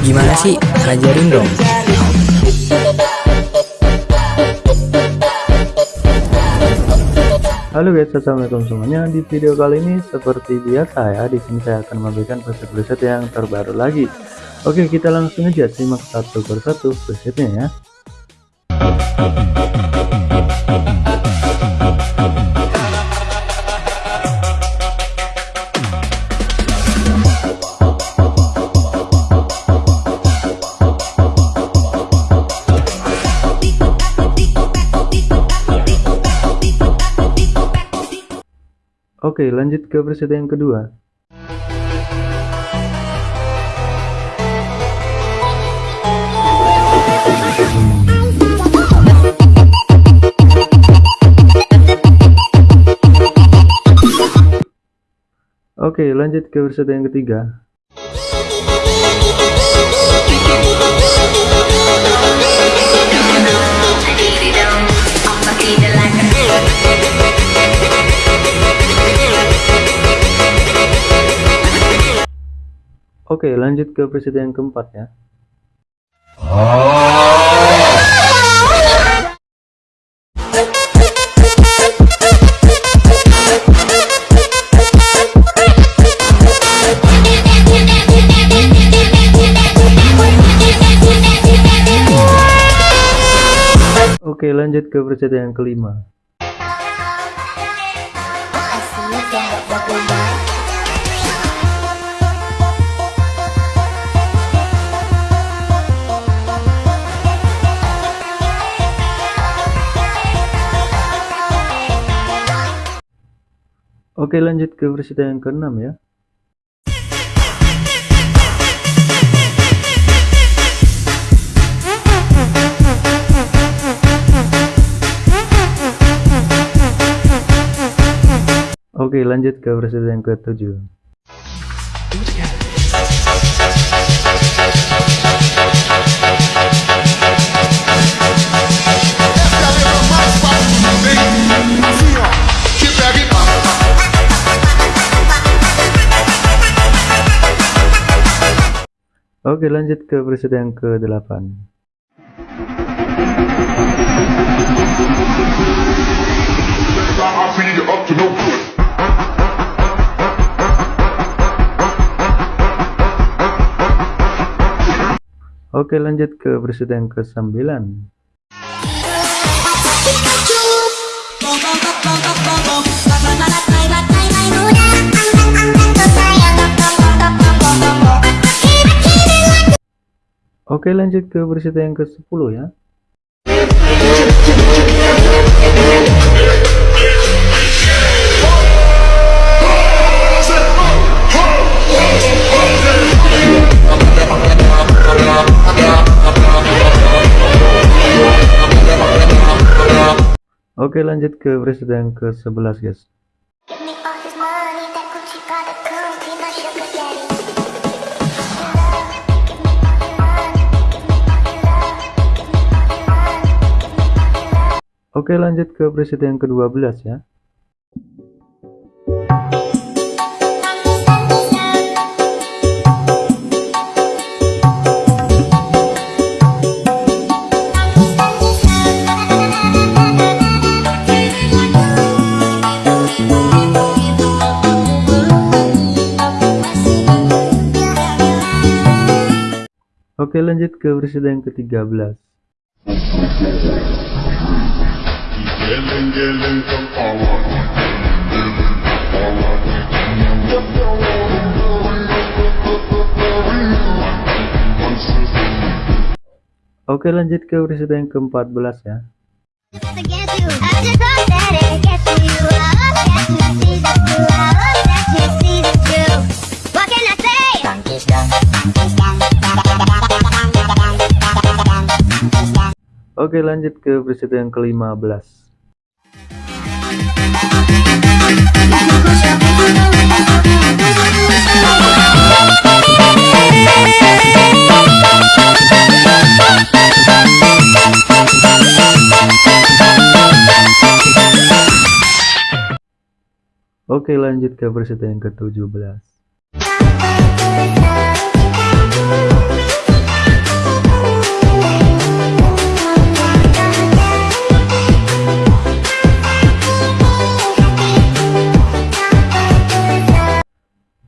Gimana sih? Ajarin dong. Halo guys, assalamualaikum semuanya. Di video kali ini seperti biasa ya, di sini saya akan memberikan preset-preset yang terbaru lagi. Oke, kita langsung aja simak satu persatu presetnya ya. Oke, lanjut ke preset yang kedua. Oke, lanjut ke preset yang ketiga. Oke, lanjut ke preset yang keempat ya. Oke, lanjut ke preset yang kelima. Oke lanjut ke versi yang keenam ya. Oke lanjut ke versi yang ketujuh Oke lanjut ke preset yang ke-8 Oke lanjut ke preset yang ke-9 Oke lanjut ke berita yang ke-10 ya. Oke lanjut ke berita yang ke-11 guys Oke lanjut ke preset yang ke-12 ya. Oke lanjut ke preset yang ke-13 Oke lanjut ke episode yang ke-14 ya. Oke lanjut ke episode yang ke-15 Oke lanjut ke versi yang ke-17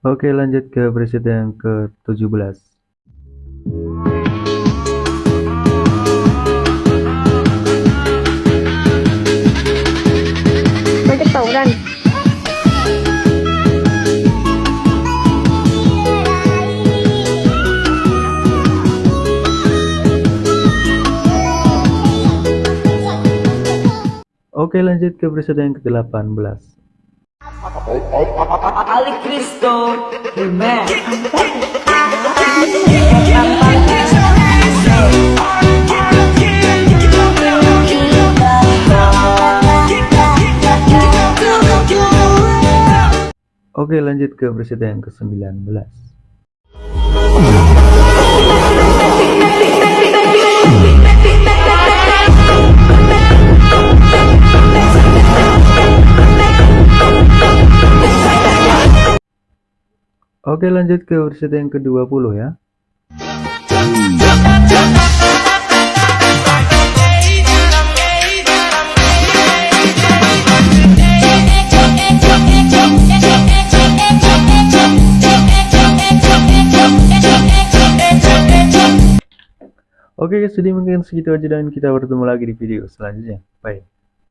Oke lanjut ke presiden yang ke-17 Macam tauran. Oke lanjut ke presiden yang ke-18 Ali Cristo Oke lanjut ke presiden yang ke-19 Oke lanjut ke presiden yang ke-20 ya Oke guys, jadi mungkin segitu aja dan kita bertemu lagi di video selanjutnya. Bye.